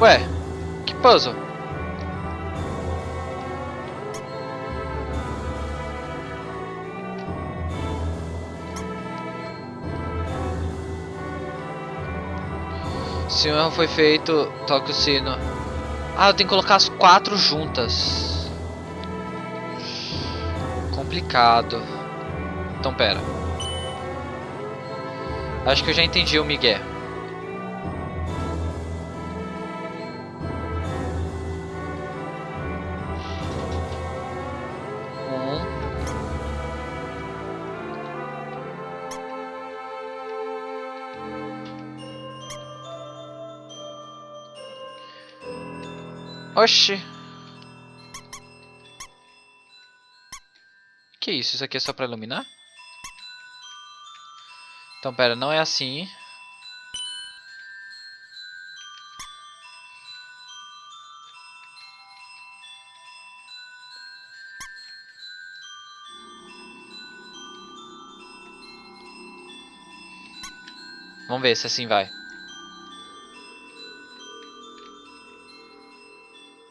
Ué, que puzzle? Se um erro foi feito, toque o sino. Ah, eu tenho que colocar as quatro juntas. Complicado. Então pera. Acho que eu já entendi o Miguel. Oxi. Que isso? Isso aqui é só pra iluminar? Então, pera, não é assim. Vamos ver se assim vai.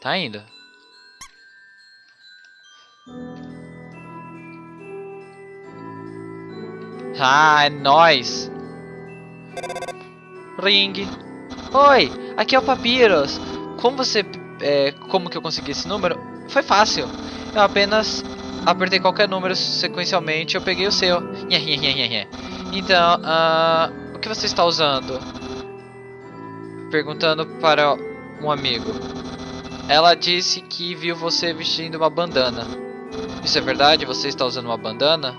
Tá indo. Ah, é nóis. Ring. Oi, aqui é o Papyrus. Como você... É, como que eu consegui esse número? Foi fácil. Eu apenas apertei qualquer número sequencialmente eu peguei o seu. Então, uh, o que você está usando? Perguntando para um amigo. Ela disse que viu você vestindo uma bandana. Isso é verdade? Você está usando uma bandana?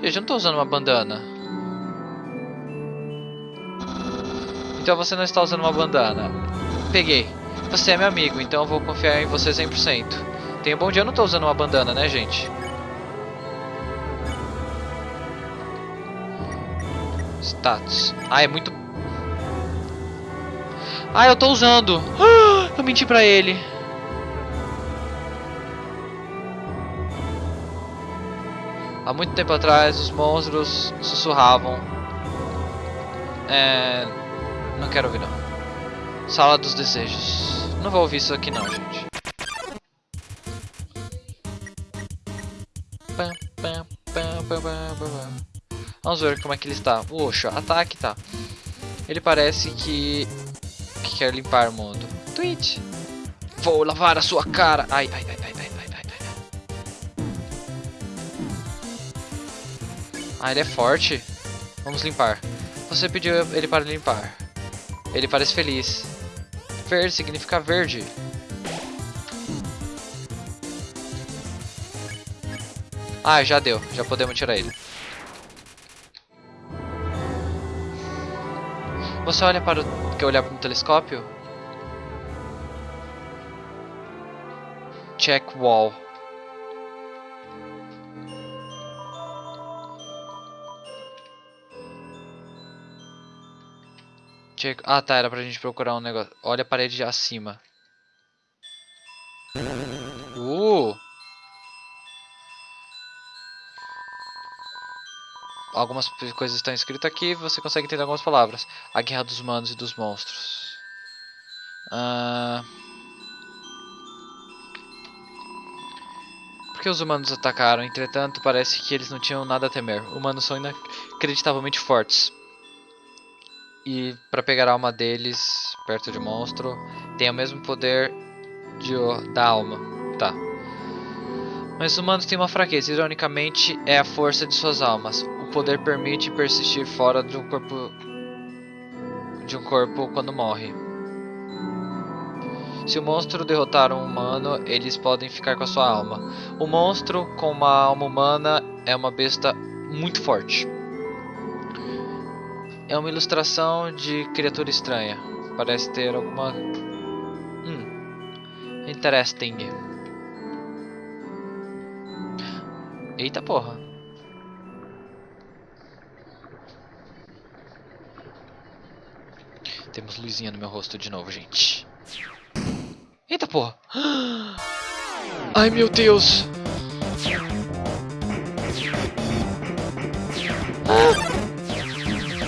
Eu já não estou usando uma bandana. Então você não está usando uma bandana. Peguei. Você é meu amigo, então eu vou confiar em você 100%. Tenha um bom dia, eu não estou usando uma bandana, né, gente? Status. Ah, é muito... Ah, eu estou usando. Ah, eu menti pra ele. Há muito tempo atrás, os monstros sussurravam. É... Não quero ouvir, não. Sala dos Desejos. Não vou ouvir isso aqui, não, gente. Vamos ver como é que ele está. Oxa, ataque tá. Ele parece que... que quer limpar o mundo. Tweet. Vou lavar a sua cara. Ai, ai, ai, ai, ai, ai, ai. Ah, ele é forte. Vamos limpar. Você pediu ele para limpar. Ele parece feliz. Verde significa verde. Ah, já deu. Já podemos tirar ele. Você olha para o... Quer olhar para o telescópio? Check wall. Check... Ah tá, era pra gente procurar um negócio. Olha a parede acima. Algumas coisas estão escritas aqui, você consegue entender algumas palavras. A guerra dos humanos e dos monstros. Uh... Por que os humanos atacaram? Entretanto, parece que eles não tinham nada a temer. Humanos são inacreditavelmente fortes. E para pegar a alma deles perto de um monstro, tem o mesmo poder de, da alma. Tá. Mas os humanos têm uma fraqueza, ironicamente, é a força de suas almas. Poder permite persistir fora de um corpo de um corpo quando morre. Se o monstro derrotar um humano, eles podem ficar com a sua alma. O monstro com uma alma humana é uma besta muito forte. É uma ilustração de criatura estranha. Parece ter alguma... Hum. Interesting. Eita porra. Temos luzinha no meu rosto de novo, gente. Eita porra! Ai meu Deus!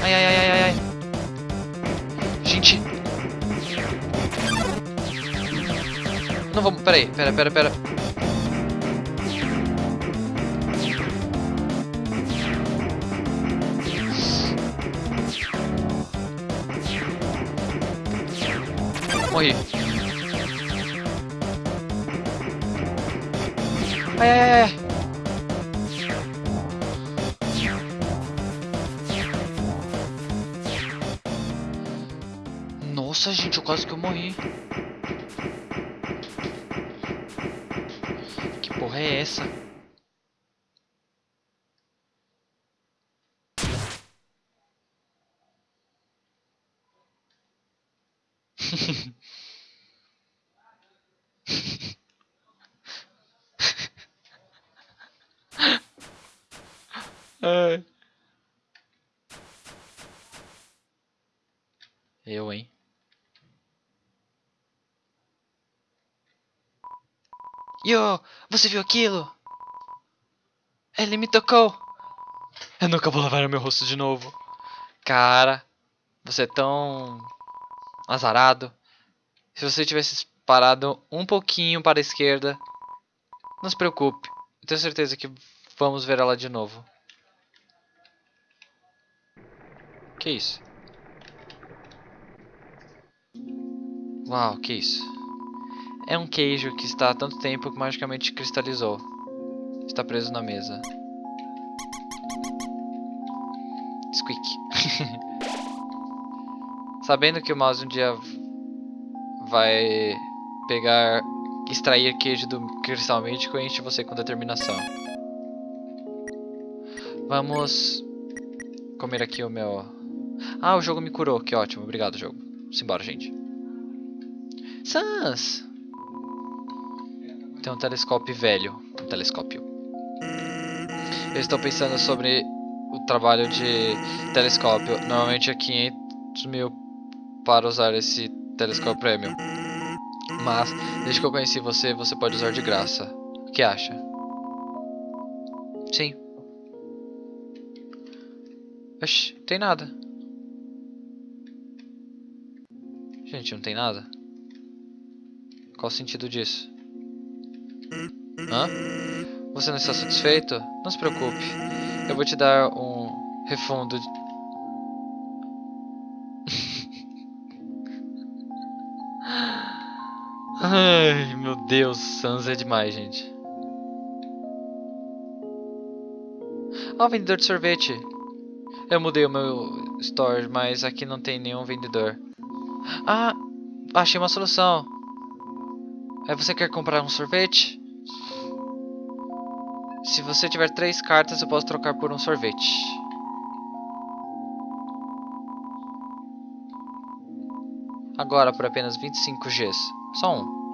Ai, ai, ai, ai, ai. Gente. Não vamos, peraí, pera, pera, pera. Morri. Ai, ai, ai. Nossa, gente, eu quase que eu morri. Que porra é essa? Ai. Eu, hein? Yo, você viu aquilo? Ele me tocou. Eu nunca vou lavar o meu rosto de novo. Cara, você é tão azarado. Se você tivesse parado um pouquinho para a esquerda, não se preocupe. Eu tenho certeza que vamos ver ela de novo. Que isso? Uau, que isso? É um queijo que está há tanto tempo que magicamente cristalizou. Está preso na mesa. Squeak. Sabendo que o mouse um dia vai pegar, extrair queijo do cristal mítico, enche você com determinação. Vamos comer aqui o meu... Ah, o jogo me curou, que ótimo, obrigado jogo. Simbora, gente. Sans! Tem um telescópio velho. Um telescópio. Eu estou pensando sobre o trabalho de telescópio. Normalmente é 500 mil para usar esse telescópio premium. Mas, desde que eu conheci você, você pode usar de graça. O que acha? Sim. Oxi, tem nada. Gente, não tem nada. Qual o sentido disso? Hã? Você não está satisfeito? Não se preocupe. Eu vou te dar um refundo. Ai, meu Deus, Sans é demais, gente. Ah, oh, vendedor de sorvete. Eu mudei o meu store, mas aqui não tem nenhum vendedor. Ah, achei uma solução. Aí você quer comprar um sorvete? Se você tiver três cartas, eu posso trocar por um sorvete. Agora por apenas 25 Gs. Só um.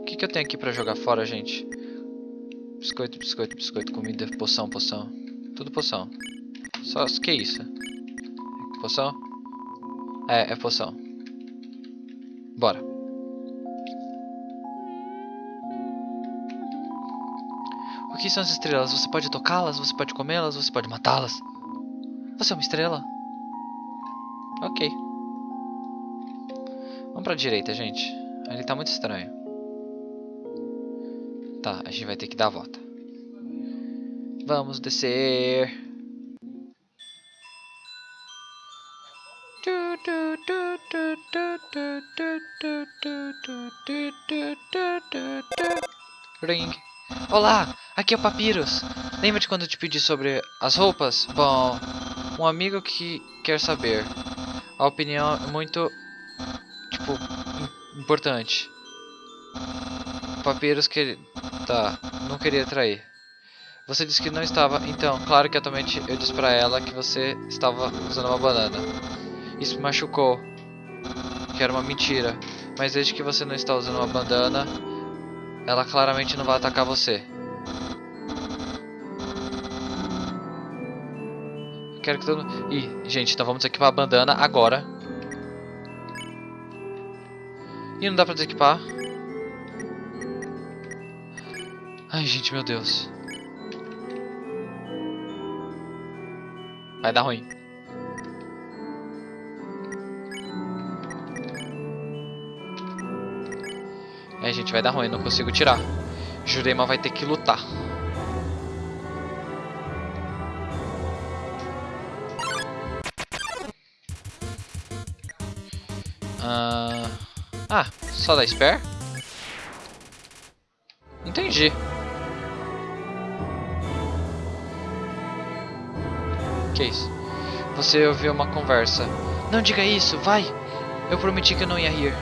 O que, que eu tenho aqui pra jogar fora, gente? Biscoito, biscoito, biscoito, comida, poção, poção. Tudo poção. Só que isso? Poção? É, é poção. Bora. O que são as estrelas? Você pode tocá-las, você pode comê-las, você pode matá-las. Você é uma estrela? Ok. Vamos pra direita, gente. Ali tá muito estranho. Tá, a gente vai ter que dar a volta. Vamos descer. Ring. Olá, aqui é o Papyrus. Lembra de quando eu te pedi sobre as roupas? Bom, um amigo que quer saber. A opinião é muito, tipo, importante. O Papyrus que... Tá, não queria trair. Você disse que não estava, então, claro que atualmente eu disse pra ela que você estava usando uma banana. Isso me machucou, que era uma mentira. Mas desde que você não está usando uma bandana, ela claramente não vai atacar você. Quero que todo mundo... Ih, gente, então vamos equipar a bandana agora. Ih, não dá pra desequipar. Ai, gente, meu Deus. Vai dar ruim. É, gente, vai dar ruim. Não consigo tirar. Jurema vai ter que lutar. Só da spare? Entendi. Que isso? Você ouviu uma conversa. Não diga isso, vai! Eu prometi que eu não ia rir.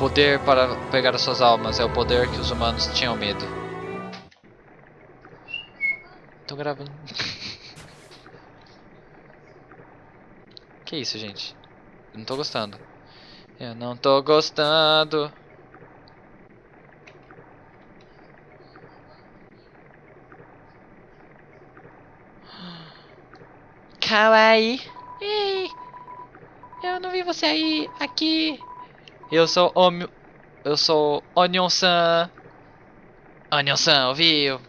poder para pegar as suas almas é o poder que os humanos tinham medo. Tô gravando. Que isso, gente? Eu não tô gostando. Eu não tô gostando. Kawaii. Ei, eu não vi você aí, aqui. Eu sou o... Eu sou Onion-san. Onion-san, ouviu?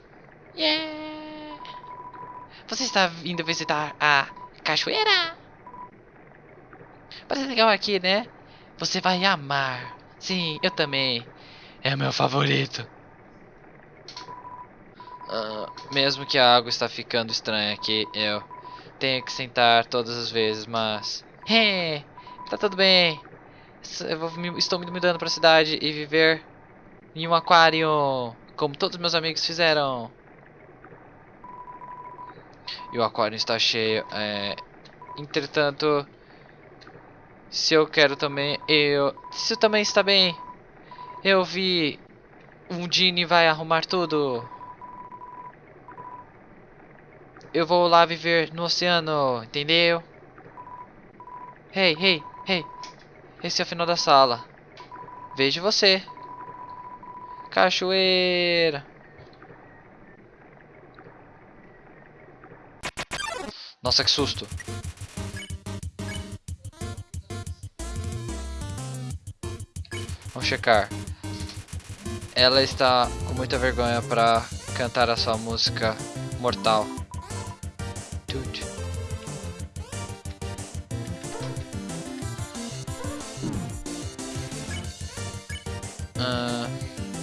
Yeah! Você está vindo visitar a cachoeira? Parece legal aqui, né? Você vai amar. Sim, eu também. É o meu favorito. Uh, mesmo que a água está ficando estranha aqui, eu tenho que sentar todas as vezes, mas... Hey, tá tudo bem. Eu estou me mudando para a cidade e viver em um aquário, como todos meus amigos fizeram. E o aquário está cheio. É, entretanto, se eu quero também, eu... Se também está bem, eu vi um Genie vai arrumar tudo. Eu vou lá viver no oceano, entendeu? Hey, hey, hey. Esse é o final da sala. Vejo você. Cachoeira. Nossa, que susto. Vamos checar. Ela está com muita vergonha para cantar a sua música mortal. Tudo.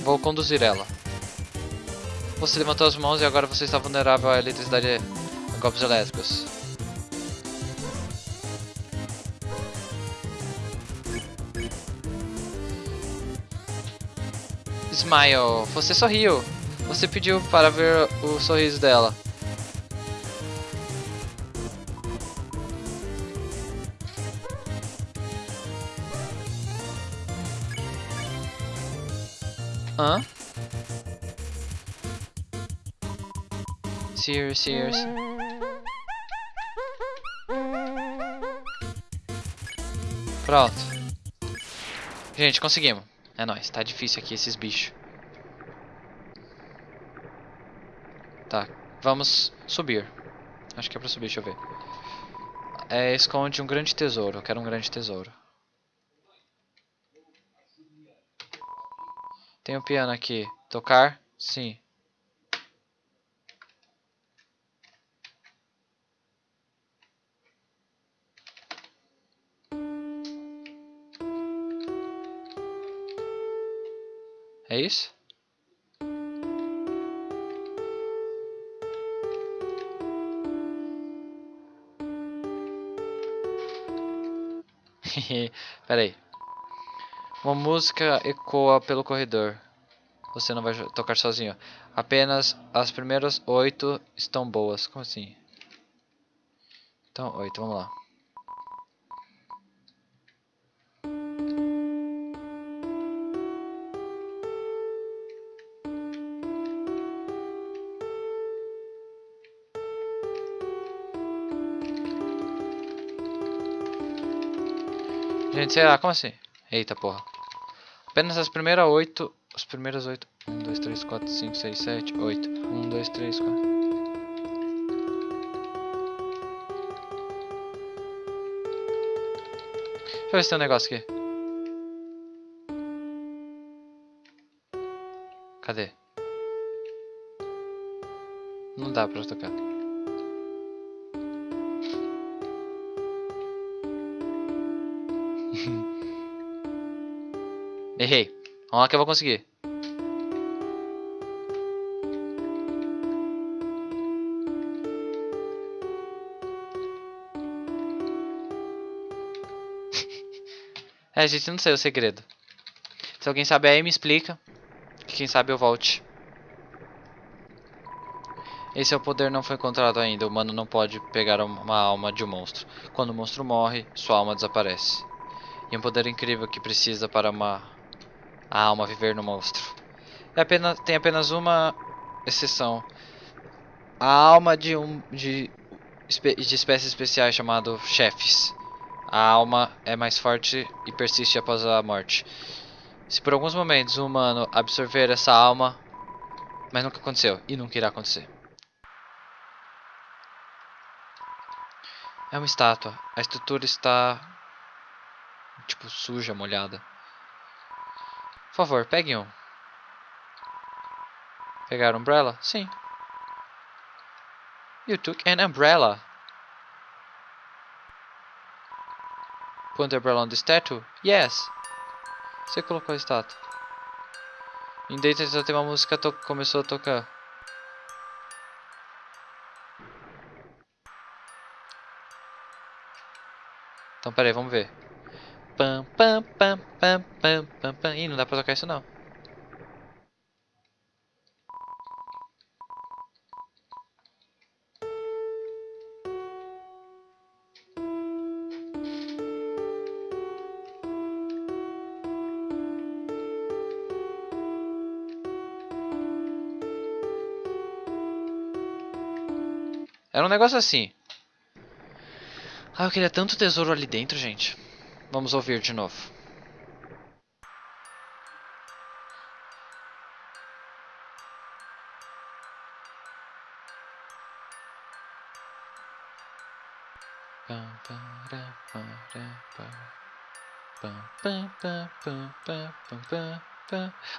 Vou conduzir ela. Você levantou as mãos e agora você está vulnerável à eletricidade a golpes elétricos. Smile, você sorriu. Você pediu para ver o sorriso dela. Hã? Serious, serious. Pronto. Gente, conseguimos. É nóis, tá difícil aqui esses bichos. Tá, vamos subir. Acho que é pra subir, deixa eu ver. É, esconde um grande tesouro. Eu quero um grande tesouro. Tem um piano aqui. Tocar? Sim. É isso? Peraí. Uma música ecoa pelo corredor. Você não vai tocar sozinho. Apenas as primeiras oito estão boas. Como assim? Então, oito, vamos lá. Gente, sei lá, como assim? Eita porra. Apenas as primeiras oito. As primeiras oito. Um, dois, três, quatro, cinco, seis, sete, oito. Um, dois, três, quatro. Deixa eu ver se tem um negócio aqui. Cadê? Não dá pra tocar. Errei. Vamos lá que eu vou conseguir. é, gente, não sei o segredo. Se alguém sabe aí, me explica. Quem sabe eu volte. Esse é o poder não foi encontrado ainda. O humano não pode pegar uma alma de um monstro. Quando o monstro morre, sua alma desaparece. E um poder incrível que precisa para uma a alma viver no monstro. É apenas, tem apenas uma exceção. A alma de um de, de espécies especiais chamado chefes. A alma é mais forte e persiste após a morte. Se por alguns momentos o humano absorver essa alma, mas nunca aconteceu e nunca irá acontecer. É uma estátua. A estrutura está tipo suja, molhada. Favor, pegue um. Pegar umbrella? Sim. You took an umbrella. Put the umbrella on the statue? Yes. Você colocou a estátua. Em dentro já tem uma música que começou a tocar. Então peraí, vamos ver. Pam, pam, pam, pam, pam, pam, pam. Ih, não dá pra tocar isso não. Era um negócio assim. Ah, eu queria tanto tesouro ali dentro, gente. Vamos ouvir de novo.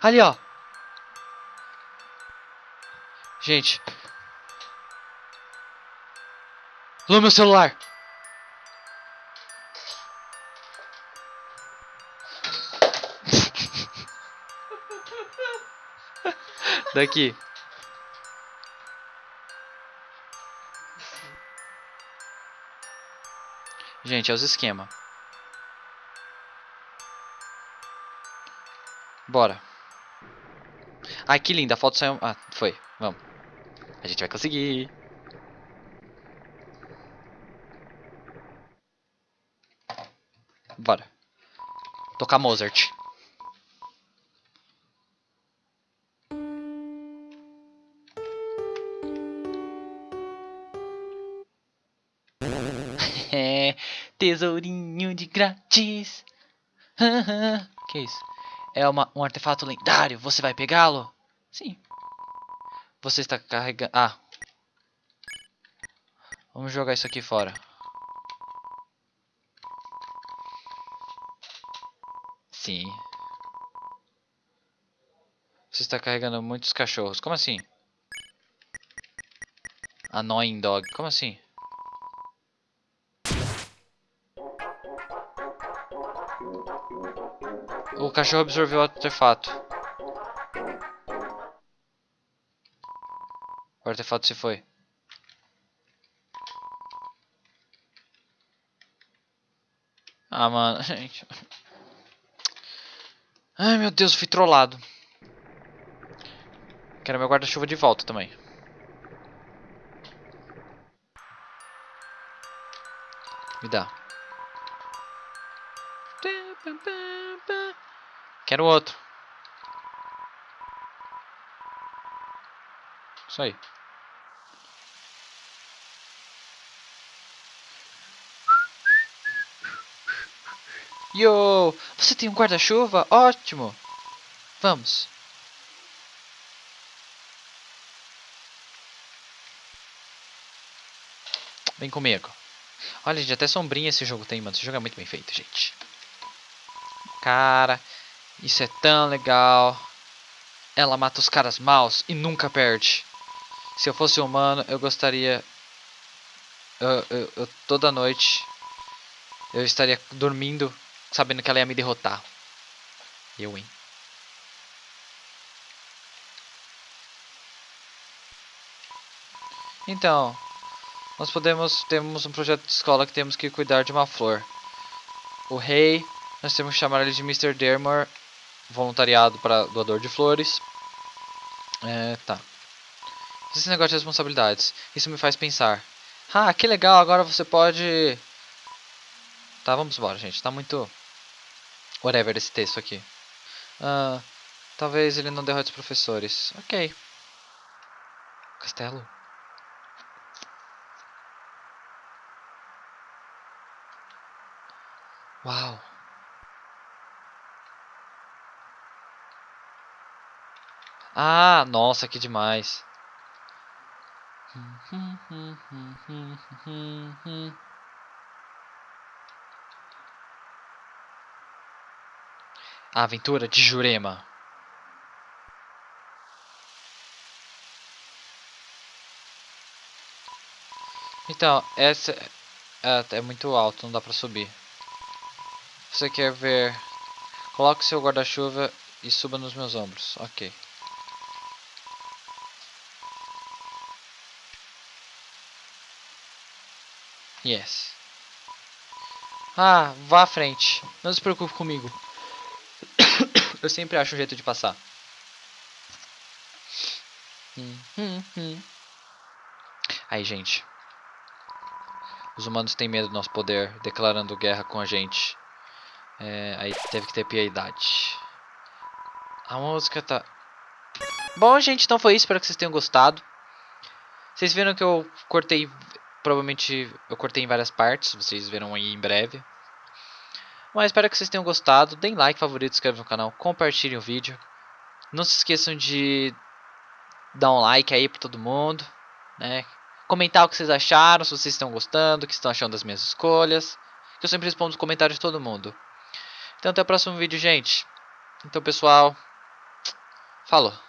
Ali, ó. Gente, Alô, meu celular! Daqui. Gente, é os esquema. Bora. Ai, que linda. A foto saiu... Ah, foi. Vamos. A gente vai conseguir. Bora. Tocar Mozart. Tesourinho de grátis. que isso? É uma, um artefato lendário. Você vai pegá-lo? Sim. Você está carregando... Ah. Vamos jogar isso aqui fora. Sim. Você está carregando muitos cachorros. Como assim? Annoying dog. Como assim? O cachorro absorveu o artefato. O artefato se foi. Ah, mano, gente. Ai meu Deus, fui trollado. Quero meu guarda-chuva de volta também. Me dá. Quero outro. Isso aí. Yo! Você tem um guarda-chuva? Ótimo! Vamos! Vem comigo. Olha, gente, até sombrinha esse jogo tem, mano. Esse jogo é muito bem feito, gente. Cara, isso é tão legal. Ela mata os caras maus e nunca perde. Se eu fosse humano, eu gostaria... Eu, eu, eu toda noite... Eu estaria dormindo sabendo que ela ia me derrotar. Eu, hein? Então, nós podemos temos um projeto de escola que temos que cuidar de uma flor. O rei, nós temos que chamar ele de Mr. Dermore, voluntariado para doador de flores. É, tá. Esse negócio de responsabilidades, isso me faz pensar. Ah, que legal, agora você pode... Tá, vamos embora, gente. Tá muito... Whatever esse texto aqui. Ah, talvez ele não derrote os professores. Ok. Castelo? Uau! Ah, nossa, que demais. A aventura de Jurema. Então, essa é, é muito alto, não dá pra subir. Você quer ver? Coloque seu guarda-chuva e suba nos meus ombros. Ok. Yes. Ah, vá à frente. Não se preocupe comigo. Eu sempre acho um jeito de passar. Aí, gente. Os humanos têm medo do nosso poder, declarando guerra com a gente. É, aí teve que ter piedade. A música tá... Bom, gente, então foi isso. Espero que vocês tenham gostado. Vocês viram que eu cortei... Provavelmente eu cortei em várias partes. Vocês verão aí em breve. Mas espero que vocês tenham gostado. Deem like, favorito, inscrevam no canal. Compartilhem o vídeo. Não se esqueçam de dar um like aí pra todo mundo. Né? Comentar o que vocês acharam. Se vocês estão gostando. O que estão achando das minhas escolhas. Que eu sempre respondo os comentários de todo mundo. Então até o próximo vídeo, gente. Então, pessoal, falou.